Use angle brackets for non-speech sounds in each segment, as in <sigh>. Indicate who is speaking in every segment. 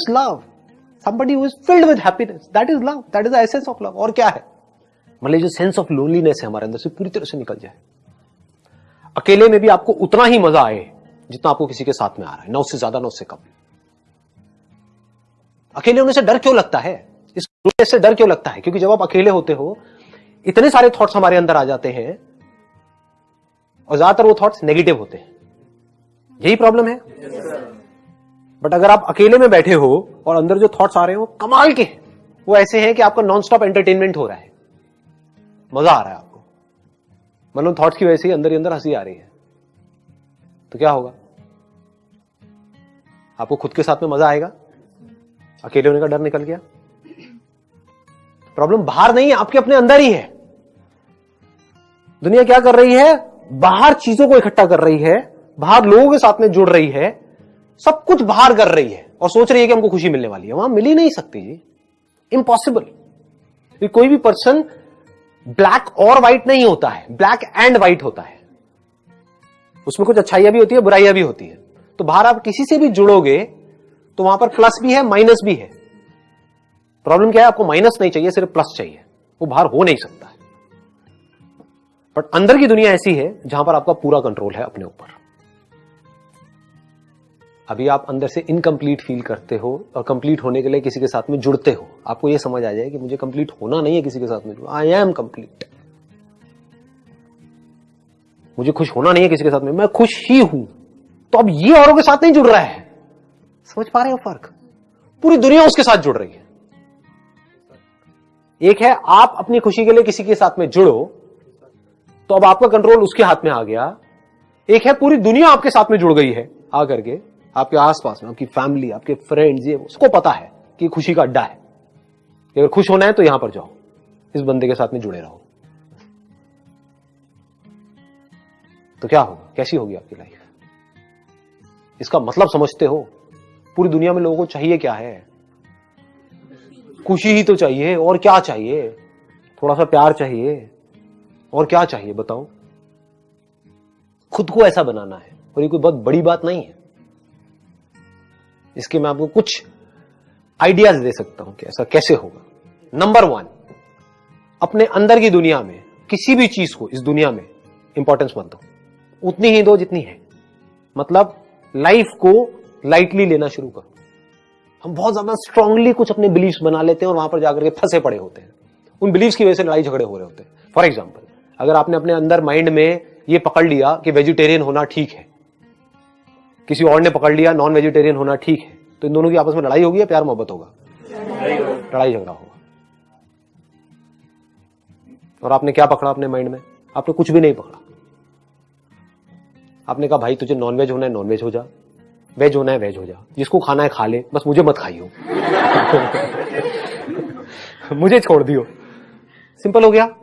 Speaker 1: Is love somebody who is filled with happiness. That is love. That is the essence of love. और क्या है? मान लीजिए sense of loneliness है हमारे अंदर से, पूरी तरह से निकल जाए। अकेले में भी आपको उतना ही मज़ा आए जितना आपको किसी के साथ में आ रहा है। ना उससे ज़्यादा, ना उससे कम। अकेले होने से डर क्यों लगता है? इस से डर क्यों लगता है? क्योंकि जब आप अकेले होते हो, इतने सारे थॉट्स हमारे अंदर आ जाते हैं और ज़्यादातर वो थॉट्स नेगेटिव होते हैं। यही प्रॉब्लम है? बट अगर आप अकेले में बैठे हो और अंदर जो थॉट्स आ रहे हो कमाल के वो ऐसे हैं कि आपका नॉन स्टॉप एंटरटेनमेंट हो रहा है। मज़ा आ रहा है आपको। मतलब थॉट्स की वजह से अंदर ही अंदर हँसी आ रही है। तो क्या होगा? आपको खुद के साथ में मज़ा आएगा? अकेले होने का डर निकल गया। प्रॉब्लम बाहर नहीं है, आपके अपने अंदर ही है। दुनिया क्या कर रही है? बाहर चीज़ों को इकट्ठा कर रही है। बाहर लोगों के साथ में जुड़ रही है। सब कुछ बाहर कर रही है और सोच रही है कि हमको खुशी मिलने वाली है। वहाँ मिल ही नहीं सकती जी। इम्पॉसिबल कोई भी पर्सन ब्लैक और व्हाइट नहीं होता है। ब्लैक एंड व्हाइट होता है। उसमें कुछ अच्छाइयाँ भी होती है, बुराइयाँ भी होती है। तो बाहर आप किसी से भी जुड़ोगे तो वहाँ पर प्लस भी है माइनस भी है। प्रॉब्लम क्या है? आपको माइनस नहीं चाहिए, सिर्फ़ प्लस चाहिए। वो बाहर हो नहीं सकता। है बट अंदर की दुनिया ऐसी है, जहाँ पर आपका पूरा कंट्रोल है अपने ऊपर। अभी आप अंदर से इनकम्प्लीट फील करते हो और कंप्लीट होने के लिए किसी के साथ में जुड़ते हो। आपको यह समझ आ जाए कि मुझे कंप्लीट होना नहीं है किसी के साथ में आई एम कंप्लीट मुझे खुश होना नहीं है किसी के साथ में। मैं खुश ही हूँ। तो अब ये औरों के साथ नहीं जुड़ रहा है। समझ पा रहे हो फ़र्क? पूरी दुनिया उसके साथ जुड़ रही है। एक है, आप अपनी खुशी के लिए किसी के साथ में जुड़ो तो अब आपका कंट्रोल उसके हाथ में आ गया। एक है, पूरी दुनिया आपके साथ में जुड़ गई है आकर के आपके आसपास में, आपकी फैमिली आपके फ्रेंड्स ये उसको पता है कि खुशी का अड्डा है। अगर खुश होना है तो यहाँ पर जाओ। इस बंदे के साथ में जुड़े रहो। तो क्या होगा? कैसी होगी आपकी लाइफ इसका मतलब समझते हो? पूरी दुनिया में लोगों को चाहिए क्या है? खुशी ही तो चाहिए, और क्या चाहिए? थोड़ा सा प्यार चाहिए, और क्या चाहिए बताओ? खुद को ऐसा बनाना है, और ये कोई बहुत बड़ी बात नहीं है। इसके मैं आपको कुछ आइडियाज़ दे सकता हूँ कि ऐसा कैसे होगा। नंबर वन अपने अंदर की दुनिया में, किसी भी चीज़ को इस दुनिया में इंपॉर्टेंस मत दो। उतनी ही दो जितनी है। मतलब लाइफ को लाइटली लेना शुरू करो। हम बहुत ज़्यादा स्ट्रांगली कुछ अपने बिलीव्स बना लेते हैं और वहाँ पर जाकर के फंसे पड़े होते हैं। उन बिलीव्स की वजह से लड़ाई झगड़े हो रहे होते हैं। फॉर एग्ज़ाम्पल अगर आपने अपने अंदर माइंड में ये पकड़ लिया कि वेजिटेरियन होना ठीक है किसी और ने पकड़ लिया नॉन वेजिटेरियन होना ठीक है। तो इन दोनों की आपस में लड़ाई होगी या प्यार मोहब्बत होगा? लड़ाई झगड़ा होगा। और आपने क्या पकड़ा अपने माइंड में? आपने कुछ भी नहीं पकड़ा। आपने कहा भाई तुझे नॉन वेज होना है नॉन वेज हो जा। वेज होना है वेज हो जा। जिसको खाना है खा ले बस मुझे मत खाइयो। <laughs> मुझे छोड़ दियो। सिंपल हो गया।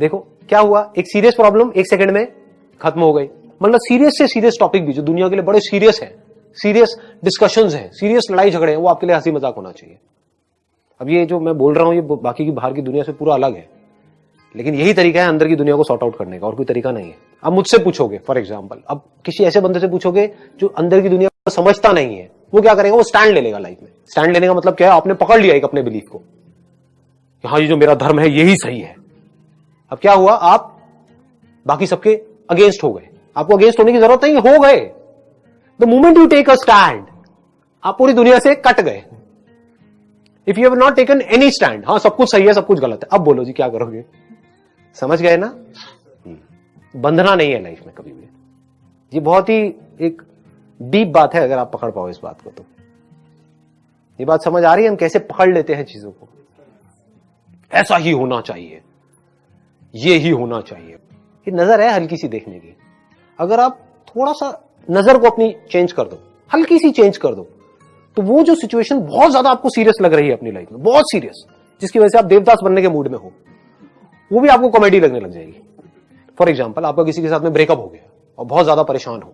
Speaker 1: देखो क्या हुआ? एक सीरियस प्रॉब्लम एक सेकंड में खत्म हो गई। मतलब सीरियस से सीरियस टॉपिक भी, जो दुनिया के लिए बड़े सीरियस है सीरियस डिस्कशन है सीरियस लड़ाई झगड़े हैं, वो आपके लिए हँसी मज़ाक होना चाहिए। अब ये जो मैं बोल रहा हूँ, ये बाकी की बाहर की दुनिया से पूरा अलग है। लेकिन यही तरीका है अंदर की दुनिया को सॉर्ट आउट करने का, और कोई तरीका नहीं है। अब मुझसे पूछोगे फॉर एग्ज़ाम्पल अब किसी ऐसे बंदे से पूछोगे, जो अंदर की दुनिया को समझता नहीं है, वो क्या करेगा? वो स्टैंड ले लेगा लाइफ में। स्टैंड लेने का मतलब क्या है? आपने पकड़ लिया एक अपने बिलीफ को। हाँ ये जो मेरा धर्म है, यही सही है। अब क्या हुआ? आप बाकी सबके अगेंस्ट हो गए। आपको अगेंस्ट होने की ज़रूरत नहीं, हो गए। The moment you take a stand आप पूरी दुनिया से कट गए। If you have not taken any stand हाँ सब कुछ सही है, सब कुछ गलत है। अब बोलो जी, क्या करोगे? समझ गए ना? बंधना नहीं है लाइफ में कभी भी। ये बहुत ही एक डीप बात है, अगर आप पकड़ पाओ इस बात को तो। ये बात समझ आ रही है, हम कैसे पकड़ लेते हैं चीज़ों को? ऐसा ही होना चाहिए। ये ही होना चाहिए। ये नज़र है हल्की सी देखने की। अगर आप थोड़ा सा नज़र को अपनी चेंज कर दो, हल्की सी चेंज कर दो तो वो जो सिचुएशन बहुत ज़्यादा आपको सीरियस लग रही है अपनी लाइफ में, बहुत सीरियस जिसकी वजह से आप देवदास बनने के मूड में हो, वो भी आपको कॉमेडी लगने लग जाएगी। फॉर एग्ज़ाम्पल आपका किसी के साथ में ब्रेकअप हो गया और बहुत ज़्यादा परेशान हो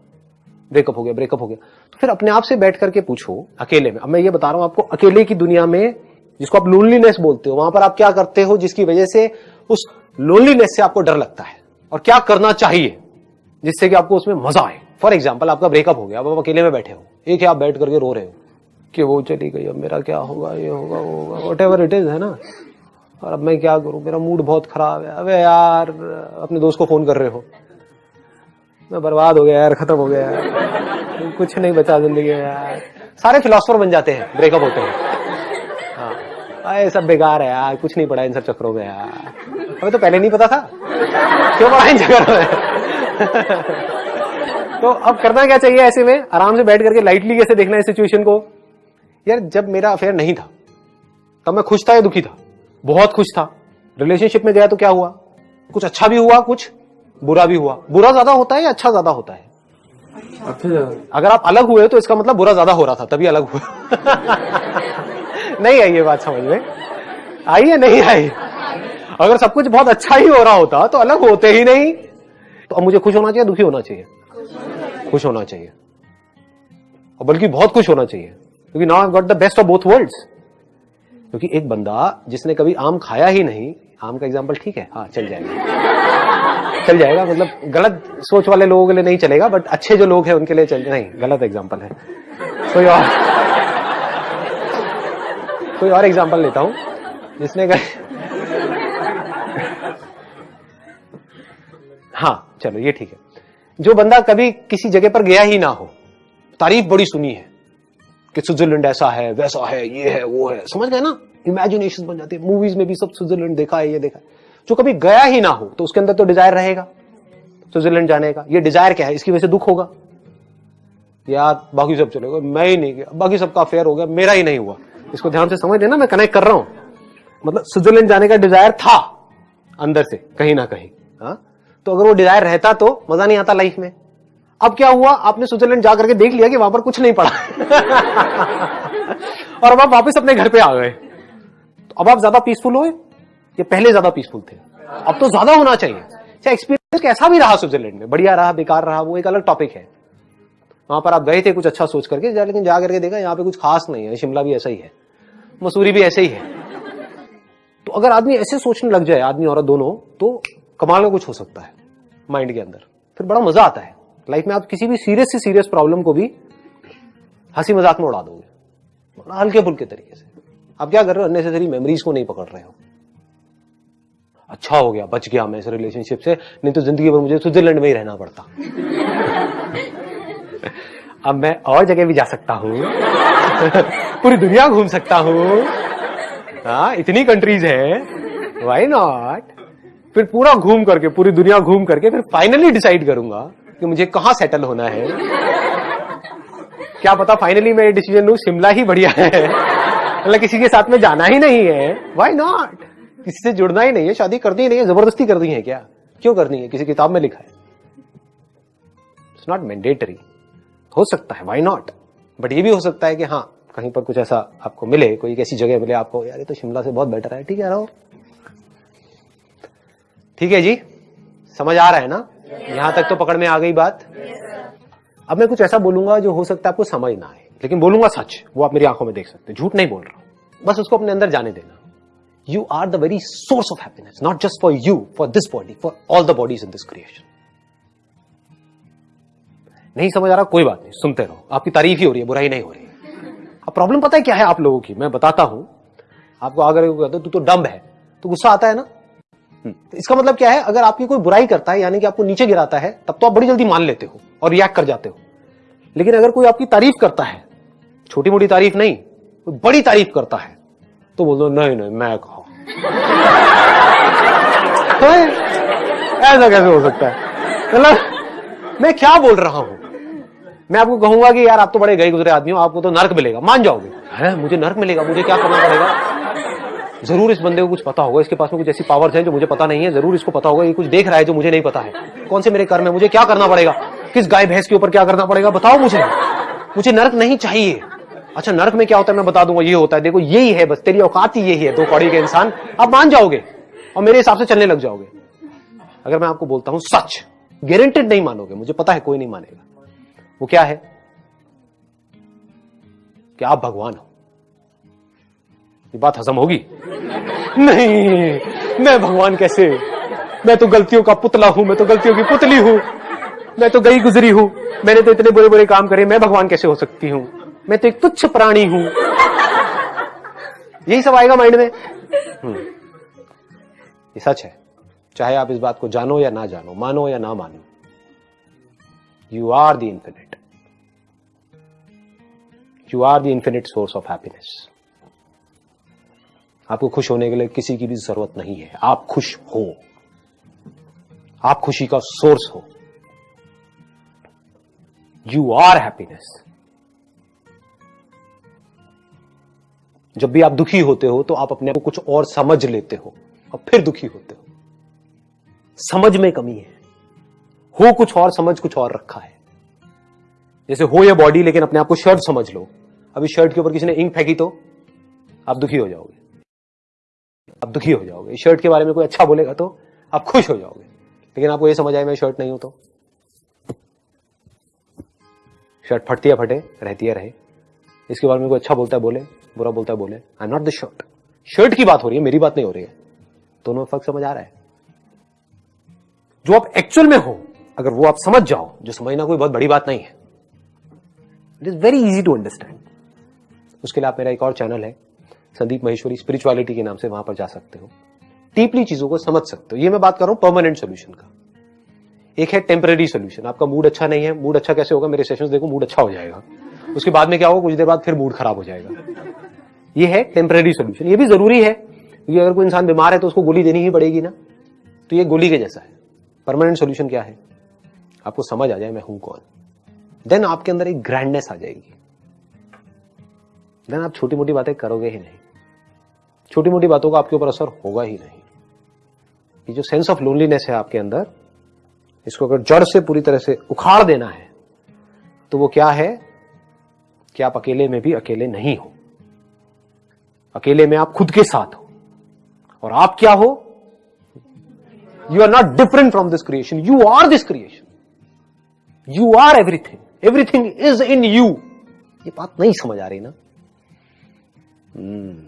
Speaker 1: ब्रेकअप हो गया ब्रेकअप हो गया तो फिर अपने आप से बैठ करके पूछो अकेले में। अब मैं ये बता रहा हूँ आपको, अकेले की दुनिया में जिसको आप लोनलीनेस बोलते हो, वहाँ पर आप क्या करते हो, जिसकी वजह से उस लोनलीनेस से आपको डर लगता है और क्या करना चाहिए? जिससे कि आपको उसमें मज़ा आए। फॉर एग्ज़ाम्पल आपका ब्रेकअप हो गया, अब आप अकेले में बैठे हो। एक है आप बैठ करके रो रहे हो कि वो चली गई, अब मेरा क्या होगा, ये होगा, वो होगा वट एवर इट इज़ है ना? और अब मैं क्या करूँ? मेरा मूड बहुत खराब है। अबे यार, अपने दोस्त को फ़ोन कर रहे हो। मैं बर्बाद हो गया यार, खत्म हो गया यार। कुछ नहीं बचा ज़िंदगी में यार। सारे फिलोसफर बन जाते हैं ब्रेकअप होते हैं। हाँ। अरे, सब बेकार है यार, कुछ नहीं पड़ा इन सब चक्रों में यार। हमें तो पहले नहीं पता था। क्यों पड़ा इन चक्रों में? <laughs> तो अब करना क्या चाहिए ऐसे में? आराम से बैठ करके लाइटली कैसे देखना है सिचुएशन को? यार जब मेरा अफेयर नहीं था तब मैं खुश था या दुखी था? बहुत खुश था। रिलेशनशिप में गया तो क्या हुआ? कुछ अच्छा भी हुआ कुछ बुरा भी हुआ। बुरा ज़्यादा होता है या अच्छा ज़्यादा होता है?
Speaker 2: अच्छा
Speaker 1: अगर आप अलग हुए तो इसका मतलब बुरा ज़्यादा हो रहा था तभी अलग हुआ <laughs> नहीं आई ये बात समझ में। आई है नहीं आई? अगर सब कुछ बहुत अच्छा ही हो रहा होता तो अलग होते ही नहीं। तो अब मुझे खुश होना चाहिए, दुखी होना चाहिए। खुश होना चाहिए। और बल्कि बहुत खुश होना चाहिए। क्योंकि now I got the best of both worlds क्योंकि एक बंदा जिसने कभी आम खाया ही नहीं, आम का एग्ज़ाम्पल ठीक है हाँ चल जाएगा। चल जाएगा मतलब गलत सोच वाले लोगों के लिए नहीं चलेगा बट अच्छे जो लोग हैं उनके लिए चल, नहीं, गलत एग्ज़ाम्पल है। कोई और कोई और एग्ज़ाम्पल लेता हूँ, जिसने कहा हाँ। चलो, ये ठीक है। जो बंदा कभी किसी जगह पर गया ही ना हो, तारीफ़ बड़ी सुनी है कि स्विट्जरलैंड ऐसा है, वैसा है, ये है, वो है। समझ गए ना? इमेजिनेशन बन जाती है। मूवीज़ में भी सब स्विट्जरलैंड देखा है, ये देखा है। जो कभी गया ही ना हो तो उसके अंदर तो डिज़ायर रहेगा, स्विट्जरलैंड जाने का। ये डिज़ायर क्या है? इसकी वजह से दुख होगा। यार, बाकी सब चलेगा मैं ही नहीं गया। बाकी सबका अफेयर हो गया। मेरा ही नहीं हुआ। इसको ध्यान से समझ लेना, मैं कनेक्ट कर रहा हूँ। मतलब स्विट्जरलैंड जाने का डिज़ायर था, अंदर से, कहीं ना कहीं। हाँ? तो अगर वो डिज़ायर रहता तो मज़ा नहीं आता लाइफ में। अब क्या हुआ? आपने स्विट्जरलैंड जाकर के देख लिया कि वहाँ पर कुछ नहीं पड़ा। <laughs> और अब आप वापस अपने घर पे आ गए। तो अब आप ज़्यादा पीसफुल हुए? या पहले ज़्यादा पीसफुल थे। अब तो ज़्यादा होना चाहिए। चाहे एक्सपीरियंस कैसा भी रहा स्विट्जरलैंड में? बढ़िया रहा, बेकार रहा, वो एक अलग टॉपिक है। वहाँ पर आप गए थे कुछ अच्छा सोच करके लेकिन जा करके देखा यहाँ पे कुछ खास नहीं है, शिमला भी ऐसा ही है। मसूरी भी ऐसे ही है। तो अगर आदमी ऐसे सोचने लग जाए, आदमी, औरत दोनों तो कमाल का कुछ हो सकता है माइंड के अंदर। फिर बड़ा मज़ा आता है। लाइफ में आप किसी भी सीरियस से सीरियस प्रॉब्लम को भी हँसी मज़ाक में उड़ा दोगे। बड़ा हल्के फुल्के तरीके से। आप क्या कर रहे हो? अननेसेसरी मेमोरीज को नहीं पकड़ रहे हो। अच्छा हो गया, बच गया मैं इस रिलेशनशिप से। नहीं तो ज़िंदगी भर मुझे स्विट्जरलैंड में ही रहना पड़ता। अब मैं और जगह भी जा सकता हूँ। पूरी दुनिया घूम सकता हूँ। हाँ इतनी कंट्रीज़ है। वाई नॉट फिर पूरा घूम करके, पूरी दुनिया घूम करके फिर फाइनली डिसाइड करूँगा कि मुझे कहाँ सेटल होना है। क्या पता फाइनली मैं डिसीज़न लू, शिमला ही बढ़िया है। मतलब किसी के साथ में जाना ही नहीं है। वाई नॉट किसी से जुड़ना ही नहीं है, शादी करनी ही नहीं है, ज़बरदस्ती करनी है क्या? क्यों करनी है? किसी किताब में लिखा है। इट्स नॉट मैंडेटरी हो सकता है वाई नॉट बट ये भी हो सकता है कि हाँ कहीं पर कुछ ऐसा आपको मिले, कोई ऐसी जगह मिले आपको, यार, ये तो शिमला से बहुत बेटर है, ठीक है, रहो। ठीक है जी? समझ आ रहा है ना? यहाँ तक तो पकड़ में आ गई बात। अब मैं कुछ ऐसा बोलूँगा जो हो सकता है आपको समझ ना आए। लेकिन बोलूँगा सच, वो आप मेरी आँखों में देख सकते झूठ नहीं बोल रहा हूँ। बस उसको अपने अंदर जाने देना। You are the very source of happiness not just for you for this body for all the bodies in this creation नहीं समझ आ रहा? कोई बात नहीं, सुनते रहो। आपकी तारीफ़ ही हो रही है, बुराई नहीं हो रही। अब प्रॉब्लम पता है क्या है आप लोगों की? मैं बताता हूँ। आपको कहते तू तो डम्ब है। तो गुस्सा आता है ना? तो इसका मतलब क्या है? अगर आपकी कोई बुराई करता है, यानी कि आपको नीचे गिराता है, तब तो आप बड़ी जल्दी मान लेते हो और रिएक्ट कर जाते हो। लेकिन अगर कोई आपकी तारीफ़ करता है छोटी मोटी तारीफ़ नहीं, कोई बड़ी तारीफ़ करता है तो बोल दो नहीं नहीं, मैं कहा <laughs> ऐसा कैसे हो सकता है? मतलब मैं क्या बोल रहा हूँ? मैं आपको कहूँगा कि यार, आप तो बड़े गए गुजरे आदमी हो, आपको तो नर्क मिलेगा, मान जाओगे। है? मुझे नर्क मिलेगा, मुझे क्या करना पड़ेगा? ज़रूर इस बंदे को कुछ पता होगा, इसके पास में कुछ ऐसी पावर्स हैं जो मुझे पता नहीं है, ज़रूर इसको पता होगा, ये कुछ देख रहा है जो मुझे नहीं पता है। कौन से मेरे कर्म है? मुझे क्या करना पड़ेगा? किस गाय भैंस के ऊपर क्या करना पड़ेगा? बताओ मुझे। मुझे नर्क नहीं चाहिए। अच्छा नर्क में क्या होता है? मैं बता दूँगा, ये होता है। देखो, यही है बस, तेरी औकात ही यही है, दो कौड़ी के इंसान। आप मान जाओगे और मेरे हिसाब से चलने लग जाओगे। अगर मैं आपको बोलता हूँ सच गारंटेड नहीं मानोगे, मुझे पता है कोई नहीं मानेगा। वो क्या है? कि आप भगवान हो? बात हजम होगी? नहीं, मैं भगवान कैसे? मैं तो गलतियों का पुतला हूँ, मैं तो गलतियों की पुतली हूँ, मैं तो गई गुजरी हूँ। मैंने तो इतने बुरे बुरे काम करे, मैं भगवान कैसे हो सकती हूँ? मैं तो एक तुच्छ प्राणी हूँ। यही सब आएगा माइंड में? हम्म। ये सच है। चाहे आप इस बात को जानो या ना जानो, मानो या ना मानो you are the infinite you are the infinite source of happiness आपको खुश होने के लिए किसी की भी ज़रूरत नहीं है। आप खुश हो। आप खुशी का सोर्स हो। यू आर हैप्पीनेस जब भी आप दुखी होते हो तो आप अपने आप को कुछ और समझ लेते हो और फिर दुखी होते हो। समझ में कमी है। हो कुछ और, समझ कुछ और रखा है। जैसे हो या बॉडी लेकिन अपने आप को शर्ट समझ लो। अभी शर्ट के ऊपर किसी ने इंक फेंकी तो आप दुखी हो जाओगे। आप दुखी हो जाओगे। शर्ट के बारे में कोई अच्छा बोलेगा तो आप खुश हो जाओगे। लेकिन आपको ये समझ आए मैं शर्ट नहीं हूँ तो? शर्ट फटती है, फटे, रहती है, रहे। इसके बारे में कोई अच्छा बोलता है, बोले। बुरा बोलता है, बोले। I not the shirt shirt की बात हो रही है, मेरी बात नहीं हो रही है। दोनों फ़र्क समझ आ रहा है। जो आप एक्चुअल में हो, अगर वो आप समझ जाओ, जो समझना कोई बहुत बड़ी बात नहीं है। It is very easy to understand उसके लिए आप मेरा एक और चैनल है। संदीप महेश्वरी स्पिरिचुअलिटी के नाम से वहाँ पर जा सकते हो। डीपली चीज़ों को समझ सकते हो। ये मैं बात कर रहा हूँ परमानेंट सोल्यूशन का। एक है टेम्पररी सोल्यूशन आपका मूड अच्छा नहीं है मूड अच्छा कैसे होगा? मेरे सेशन देखो मूड अच्छा हो जाएगा। उसके बाद में क्या होगा? कुछ देर बाद फिर मूड खराब हो जाएगा। ये है टेम्पररी सोल्यूशन ये भी ज़रूरी है, क्योंकि अगर कोई इंसान बीमार है तो उसको गोली देनी ही पड़ेगी ना। तो ये गोली के जैसा है। परमानेंट सोल्यूशन क्या है? आपको समझ आ जाए, मैं हूँ कौन। देन आपके अंदर एक ग्रैंडनेस आ जाएगी। देन आप छोटी मोटी बातें करोगे ही नहीं। छोटी मोटी बातों का आपके ऊपर असर होगा ही नहीं। ये जो सेंस ऑफ़ लोनलीनेस है आपके अंदर, इसको अगर जड़ से पूरी तरह से उखाड़ देना है तो वो क्या है? कि आप अकेले में भी अकेले नहीं हो। अकेले में आप खुद के साथ हो। और आप क्या हो? You are not different from this creation you are this creation you are everything everything is in you ये बात नहीं समझ आ रही ना? Hmm.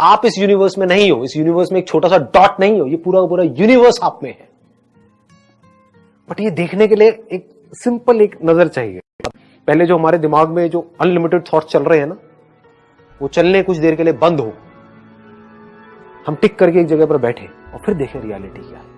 Speaker 1: आप इस यूनिवर्स में नहीं हो, इस यूनिवर्स में एक छोटा सा डॉट नहीं हो, ये पूरा पूरा यूनिवर्स आप में है। बट ये देखने के लिए एक सिंपल एक नज़र चाहिए। पहले जो हमारे दिमाग में जो अनलिमिटेड थॉट चल रहे हैं ना, वो चलने कुछ देर के लिए बंद हो। हम टिक करके एक जगह पर बैठे और फिर देखें रियलिटी क्या है।